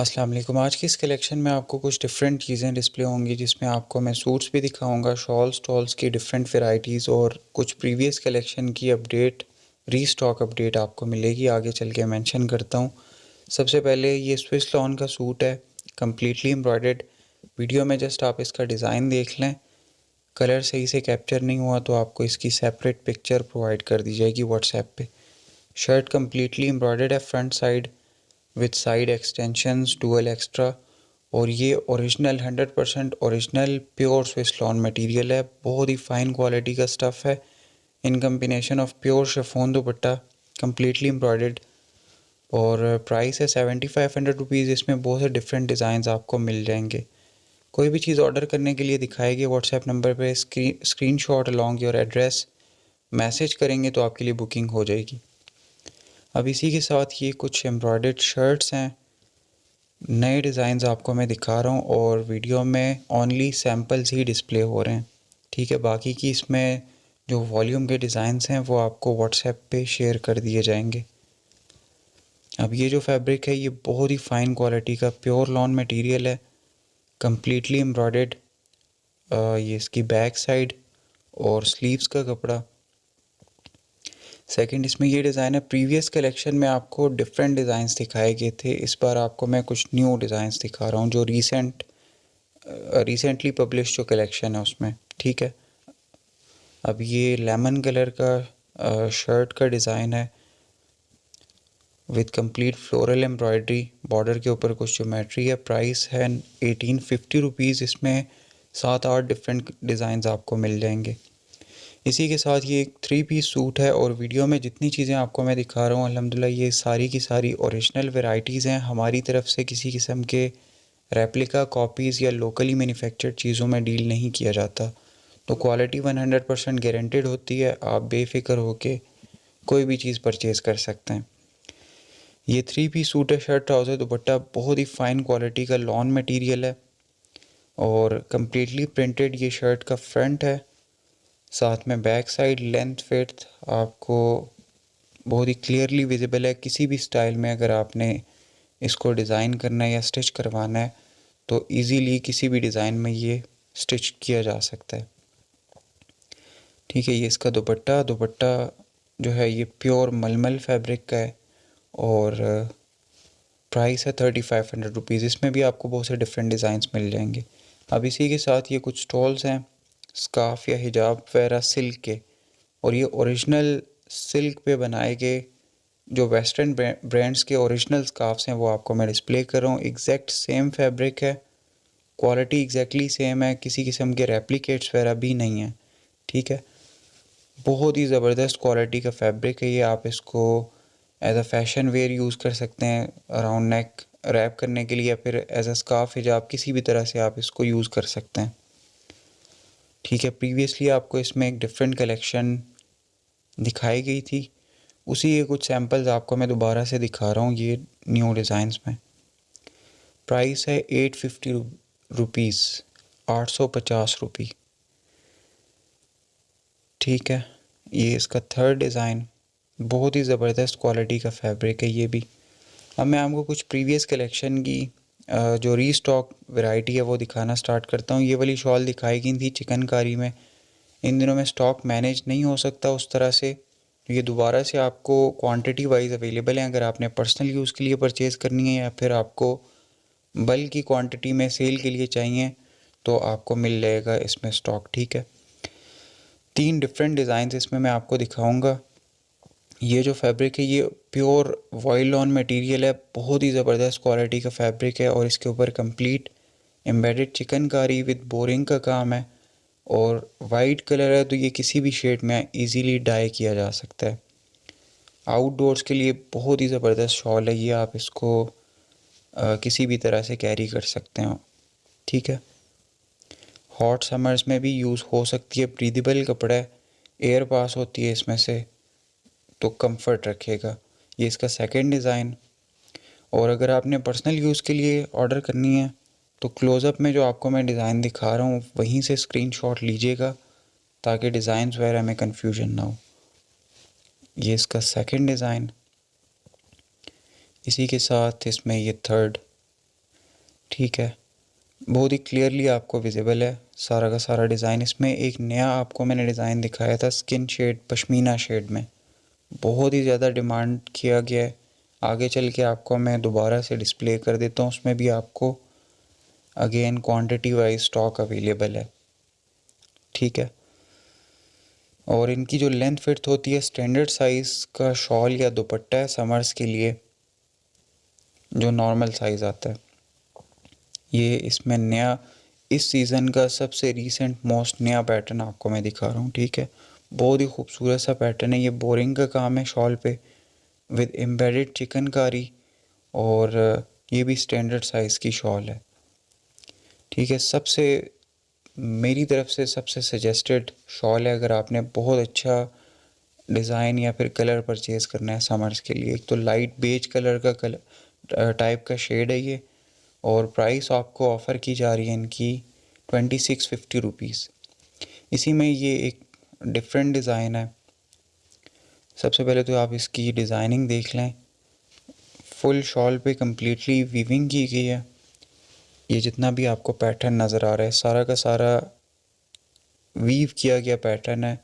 السلام علیکم۔ آج کی اس کلیکشن میں آپ کو کچھ ڈفرینٹ چیزیں ڈسپلے ہوں گی جس میں آپ کو میں سوٹس بھی دکھاؤں گا شالس ٹالس کی ڈفرینٹ ورائٹیز اور کچھ پریویس کلیکشن کی اپڈیٹ ری اسٹاک اپڈیٹ آپ کو ملے گی۔ آگے چل کے مینشن کرتا ہوں۔ سب سے پہلے یہ سوئس لان کا سوٹ ہے کمپلیٹلی امبرائڈڈ ویڈیو میں جسٹ آپ اس کا ڈیزائن دیکھ لیں۔ کلر صحیح سے کیپچر نہیں ہوا تو آپ کو اس کی سیپریٹ پکچر پرووائڈ کر دی جائے گی واٹس ایپ پہ۔ شرٹ کمپلیٹلی امبرائڈڈ ہے front side with side extensions dual extra اور یہ original hundred percent original pure Swiss lawn material ہے۔ بہت ہی فائن کوالٹی کا اسٹف ہے۔ In combination of pure chiffon dupatta completely embroidered اور پرائس ہے سیونٹی فائیو ہنڈریڈ روپیز اس میں بہت سے ڈفرینٹ ڈیزائنز آپ کو مل جائیں گے۔ کوئی بھی چیز آرڈر کرنے کے لیے دکھائے گی واٹس ایپ نمبر پہ screenshot along your address message کریں گے تو آپ کے لیے بکنگ ہو جائے گی۔ اب اسی کے ساتھ یہ کچھ امبرائڈڈ شرٹس ہیں۔ نئے ڈیزائنز آپ کو میں دکھا رہا ہوں اور ویڈیو میں اونلی سیمپلز ہی ڈسپلے ہو رہے ہیں۔ ٹھیک ہے، باقی کی اس میں جو والیوم کے ڈیزائنس ہیں وہ آپ کو واٹس ایپ پہ شیئر کر دیے جائیں گے۔ اب یہ جو فیبرک ہے، یہ بہت ہی فائن کوالٹی کا پیور لان مٹیریل ہے۔ کمپلیٹلی امبرائڈڈ یہ اس کی بیک سائڈ اور سلیوز کا کپڑا۔ سیکنڈ اس میں یہ ڈیزائن ہے پریویس کلیکشن میں آپ کو ڈفرینٹ ڈیزائنس دکھائے گئے تھے۔ اس بار آپ کو میں کچھ نیو ڈیزائنس دکھا رہا ہوں جو ریسنٹ ریسنٹلی پبلش جو کلیکشن ہے اس میں، ٹھیک ہے؟ اب یہ لیمن کلر کا شرٹ کا ڈیزائن ہے۔ With complete floral embroidery border کے اوپر کچھ جومیٹری ہے۔ پرائس ہے ایٹین ففٹی روپیز اس میں سات آٹھ ڈفرینٹ ڈیزائنز آپ کو مل جائیں گے۔ اسی کے ساتھ یہ ایک تھری پیس سوٹ ہے اور ویڈیو میں جتنی چیزیں آپ کو میں دکھا رہا ہوں الحمد للہ یہ ساری کی ساری اوریجنل ورائٹیز ہیں۔ ہماری طرف سے کسی قسم کے ریپلیکا کاپیز یا لوکلی مینوفیکچرڈ چیزوں میں ڈیل نہیں کیا جاتا۔ تو quality one hundred percent guaranteed ہوتی ہے۔ آپ بے فکر ہو کے کوئی بھی چیز پرچیز کر سکتے ہیں۔ یہ تھری پیس سوٹ ہے شرٹ ٹراؤزر دوپٹہ، بہت ہی فائن کوالٹی کا لان مٹیریل ہے۔ اور کمپلیٹلی پرنٹڈ یہ شرٹ کا فرنٹ ہے۔ ساتھ میں بیک سائڈ لینتھ فٹ آپ کو بہت ہی کلیئرلی ویزیبل ہے۔ کسی بھی اسٹائل میں اگر آپ نے اس کو ڈیزائن کرنا ہے یا اسٹچ کروانا ہے تو ایزیلی کسی بھی ڈیزائن میں یہ اسٹچ کیا جا سکتا ہے۔ ٹھیک ہے، یہ اس کا دوپٹہ دوپٹہ جو ہے یہ پیور ململ فیبرک کا ہے اور پرائس ہے تھرٹی فائیو ہنڈریڈ روپیز اس میں بھی آپ کو بہت سے ڈفرینٹ ڈیزائنس مل جائیں گے۔ اب اسی کے ساتھ یہ کچھ اسٹالس ہیں۔ اسکارف یا حجاب وغیرہ سلک کے، اور یہ اوریجنل سلک پہ بنائے گئے جو ویسٹرن برانڈس کے اوریجنل اسکارفس ہیں، وہ آپ کو میں ڈسپلے کر رہا ہوں۔ ایگزیکٹ سیم فیبرک ہے، کوالٹی ایگزیکٹلی سیم ہے، کسی قسم کے ریپلیکیٹس وغیرہ بھی نہیں ہیں، ٹھیک ہے؟ بہت ہی زبردست کوالٹی کا فیبرک ہے یہ، آپ اس کو as a fashion wear use کر سکتے ہیں اراؤنڈ نیک ریپ کرنے کے لیے، یا پھر ایز اے اسکارف حجاب کسی بھی طرح سے آپ اس کو یوز کر سکتے ہیں۔ ٹھیک ہے پریویسلی آپ کو اس میں ایک ڈفرینٹ کلیکشن دکھائی گئی تھی۔ اسی کے کچھ سیمپلز آپ کو میں دوبارہ سے دکھا رہا ہوں، یہ نیو ڈیزائنس میں۔ پرائس ہے ایٹ ففٹی روپیز آٹھ سو پچاس روپی۔ ٹھیک ہے، یہ اس کا تھرڈ ڈیزائن بہت ہی زبردست کوالٹی کا فیبرک ہے یہ بھی۔ اب میں آپ کو کچھ پریویس کلیکشن کی جو ری اسٹاک ورائٹی ہے، وہ دکھانا سٹارٹ کرتا ہوں۔ یہ والی شال دکھائی گئی تھی چکن کاری میں۔ ان دنوں میں اسٹاک مینیج نہیں ہو سکتا اس طرح سے۔ یہ دوبارہ سے آپ کو کوانٹٹی وائز اویلیبل ہیں۔ اگر آپ نے پرسنل یوز کے لیے پرچیز کرنی ہے یا پھر آپ کو بل کی کوانٹٹی میں سیل کے لیے چاہیے، تو آپ کو مل جائے گا اس میں اسٹاک ٹھیک ہے۔ تین ڈفرینٹ ڈیزائنس اس میں میں آپ کو دکھاؤں گا۔ یہ جو فیبرک ہے، یہ پیور وائل لان مٹیریل ہے، بہت ہی زبردست کوالٹی کا فیبرک ہے اور اس کے اوپر complete embedded chikankari with boring کا کام ہے اور وائٹ کلر ہے تو یہ کسی بھی شیڈ میں ایزیلی ڈائی کیا جا سکتا ہے۔ آؤٹ ڈورس کے لیے بہت ہی زبردست شال ہے، یہ آپ اس کو کسی بھی طرح سے کیری کر سکتے ہیں ٹھیک ہے۔ ہاٹ سمرز میں بھی یوز ہو سکتی ہے بریدیبل کپڑا ہے ایئر پاس ہوتی ہے اس میں سے۔ تو کمفرٹ رکھے گا۔ یہ اس کا سیکنڈ ڈیزائن اور اگر آپ نے پرسنل یوز کے لیے آرڈر کرنی ہے، تو کلوز اپ میں جو آپ کو میں ڈیزائن دکھا رہا ہوں، وہیں سے اسکرین شاٹ لیجیے گا تاکہ ڈیزائنس وغیرہ میں کنفیوژن نہ ہو۔ یہ اس کا سیکنڈ ڈیزائن اسی کے ساتھ اس میں یہ تھرڈ ٹھیک ہے۔ بہت ہی کلیئرلی آپ کو ویزیبل ہے۔ سارا کا سارا ڈیزائن اس میں، ایک نیا آپ کو میں نے ڈیزائن دکھایا تھا اسکن شیڈ پشمینہ شیڈ میں۔ بہت ہی زیادہ ڈیمانڈ کیا گیا ہے۔ آگے چل کے آپ کو میں دوبارہ سے ڈسپلے کر دیتا ہوں، اس میں بھی آپ کو again quantity wise stock available ہے۔ ٹھیک ہے۔ اور ان کی جو لینتھ فٹ ہوتی ہے اسٹینڈرڈ سائز کا شال یا دوپٹہ ہے سمرس کے لیے، جو نارمل سائز آتا ہے۔ یہ اس میں نیا، اس سیزن کا سب سے ریسنٹ موسٹ نیا پیٹرن آپ کو میں دکھا رہا ہوں، ٹھیک ہے۔ بہت ہی خوبصورت سا پیٹرن ہے۔ یہ بورنگ کا کام ہے شال پہ ود امبیڈڈ چکن کاری اور یہ بھی اسٹینڈرڈ سائز کی شال ہے۔ ٹھیک ہے، سب سے میری طرف سے سب سے سجیسٹڈ شال ہے۔ اگر آپ نے بہت اچھا ڈیزائن یا پھر کلر پرچیز کرنا ہے سمرس کے لیے، ایک تو لائٹ بیج کلر کا کلر ٹائپ کا شیڈ ہے یہ۔ اور پرائس آپ کو آفر کی جا رہی ہے ان کی ٹوینٹی سکس ففٹی روپیز اسی میں یہ ایک ڈفرینٹ ڈیزائن ہے سب سے پہلے تو آپ اس کی ڈیزائننگ دیکھ لیں فل شال پہ کمپلیٹلی ویونگ کی گئی ہے یہ جتنا بھی آپ کو پیٹرن نظر آ رہا ہے سارا کا سارا ویو کیا گیا پیٹرن ہے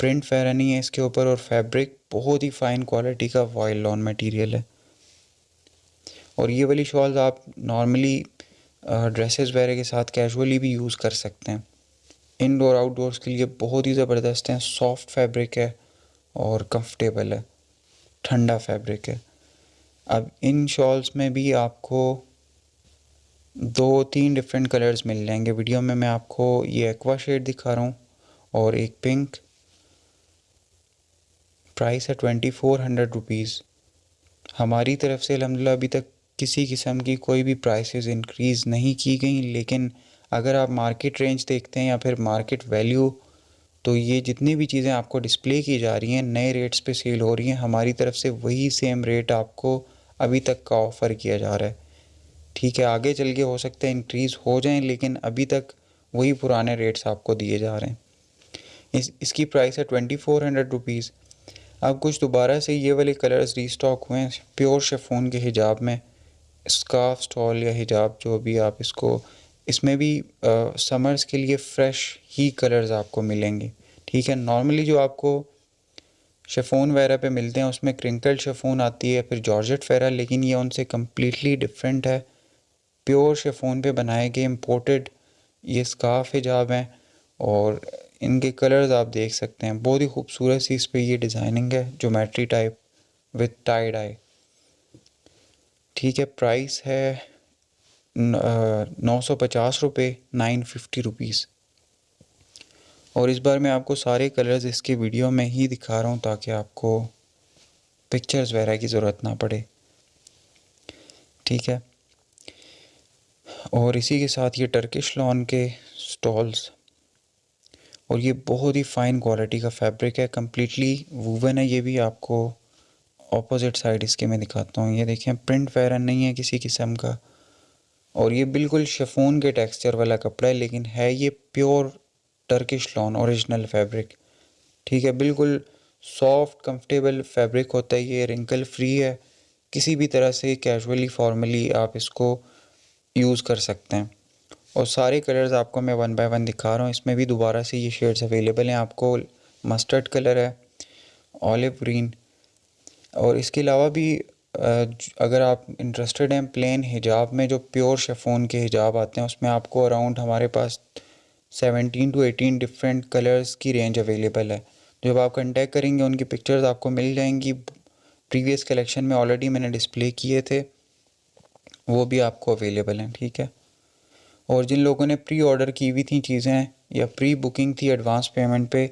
پرنٹ فیرا نہیں ہے اس کے اوپر اور فیبرک بہت ہی فائن کوالٹی کا وائل لون میٹیریل ہے اور یہ والی شالز آپ نارملی ڈریسز وغیرہ کے ساتھ کیجولی بھی یوز کر سکتے ہیں انڈور آؤٹ ڈورس کے لیے بہت ہی زبردست ہیں۔ سافٹ فیبرک ہے اور کمفرٹیبل ہے۔ ٹھنڈا فیبرک ہے۔ اب ان شالز میں بھی آپ کو دو تین ڈفرینٹ کلرز مل جائیں گے۔ ویڈیو میں میں آپ کو یہ ایکوا شیڈ دکھا رہا ہوں اور ایک پنک پرائس ہے ٹوینٹی فور ہنڈریڈ روپیز ہماری طرف سے الحمد للہ ابھی تک کسی قسم کی کوئی بھی پرائسز انکریز نہیں کی گئیں، لیکن اگر آپ مارکیٹ رینج دیکھتے ہیں یا پھر مارکیٹ ویلیو تو یہ جتنی بھی چیزیں آپ کو ڈسپلے کی جا رہی ہیں، نئے ریٹس پہ سیل ہو رہی ہیں، ہماری طرف سے وہی سیم ریٹ آپ کو ابھی تک کا آفر کیا جا رہا ہے۔ ٹھیک ہے، آگے چل کے ہو سکتا ہے انکریز ہو جائیں، لیکن ابھی تک وہی پرانے ریٹس آپ کو دیے جا رہے ہیں۔ اس اس کی پرائس ہے ٹوینٹی فور ہنڈریڈ روپیز اب کچھ دوبارہ سے یہ والے کلرز ری اسٹاک ہوئے ہیں پیور شفون کے حجاب میں اسکارف اسٹال یا حجاب جو بھی آپ اس کو اس میں بھی سمرز کے لیے فریش ہی کلرز آپ کو ملیں گے۔ ٹھیک ہے نارملی جو آپ کو شفون وغیرہ پہ ملتے ہیں، اس میں کرنکل شفون آتی ہے، پھر جارجٹ فیرا لیکن یہ ان سے کمپلیٹلی ڈفرینٹ ہے۔ پیور شفون پہ بنائے گئے امپورٹڈ یہ اسکارف حجاب ہیں، اور ان کے کلرز آپ دیکھ سکتے ہیں۔ بہت ہی خوبصورت سی اس پہ یہ ڈیزائننگ ہے geometry type with tie dye ٹھیک ہے پرائس ہے نو سو پچاس روپے، نائن ففٹی روپیز۔ اور اس بار میں آپ کو سارے کلرز اس کے ویڈیو میں ہی دکھا رہا ہوں تاکہ آپ کو پکچرز وغیرہ کی ضرورت نہ پڑے۔ ٹھیک ہے۔ اور اسی کے ساتھ یہ ٹرکش لون کے سٹالز اور یہ بہت ہی فائن کوالٹی کا فیبرک ہے کمپلیٹلی ووون ہے۔ یہ بھی آپ کو اپوزٹ سائڈ اس کے میں دکھاتا ہوں۔ یہ دیکھیں پرنٹ فیرن نہیں ہے کسی قسم کا۔ اور یہ بالکل شفون کے ٹیکسچر والا کپڑا ہے، لیکن ہے یہ pure Turkish lawn original fabric ٹھیک ہے، بالکل سافٹ کمفرٹیبل فیبرک ہوتا ہے، یہ رنکل فری ہے۔ کسی بھی طرح سے کیجولی فارملی آپ اس کو یوز کر سکتے ہیں۔ اور سارے کلرز آپ کو میں ون بائی ون دکھا رہا ہوں۔ اس میں بھی دوبارہ سے یہ شیڈز اویلیبل ہیں۔ آپ کو مسٹرڈ کلر ہے اولیو گرین اور اس کے علاوہ بھی اگر آپ انٹرسٹڈ ہیں پلین حجاب میں، جو پیور شفون کے حجاب آتے ہیں، اس میں آپ کو اراؤنڈ ہمارے پاس seventeen to eighteen different colours کی رینج اویلیبل ہے۔ جب آپ کنٹیکٹ کریں گے، ان کی پکچرز آپ کو مل جائیں گی۔ پریویس کلیکشن میں آلریڈی میں نے ڈسپلے کیے تھے، وہ بھی آپ کو اویلیبل ہیں، ٹھیک ہے۔ اور جن لوگوں نے پری آرڈر کی ہوئی تھیں چیزیں یا پری بکنگ تھی ایڈوانس پیمنٹ پہ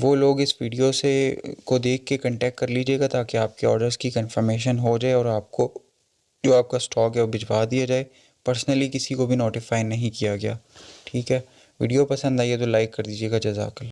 وہ لوگ اس ویڈیو سے کو دیکھ کے کنٹیکٹ کر لیجیے گا تاکہ آپ کے آرڈرز کی کنفرمیشن ہو جائے اور آپ کو جو آپ کا اسٹاک ہے وہ بھجوا دیا جائے۔ پرسنلی کسی کو بھی نوٹیفائی نہیں کیا گیا۔ ٹھیک ہے۔ ویڈیو پسند آئی ہے تو لائک کر دیجیے گا۔ جزاک اللہ۔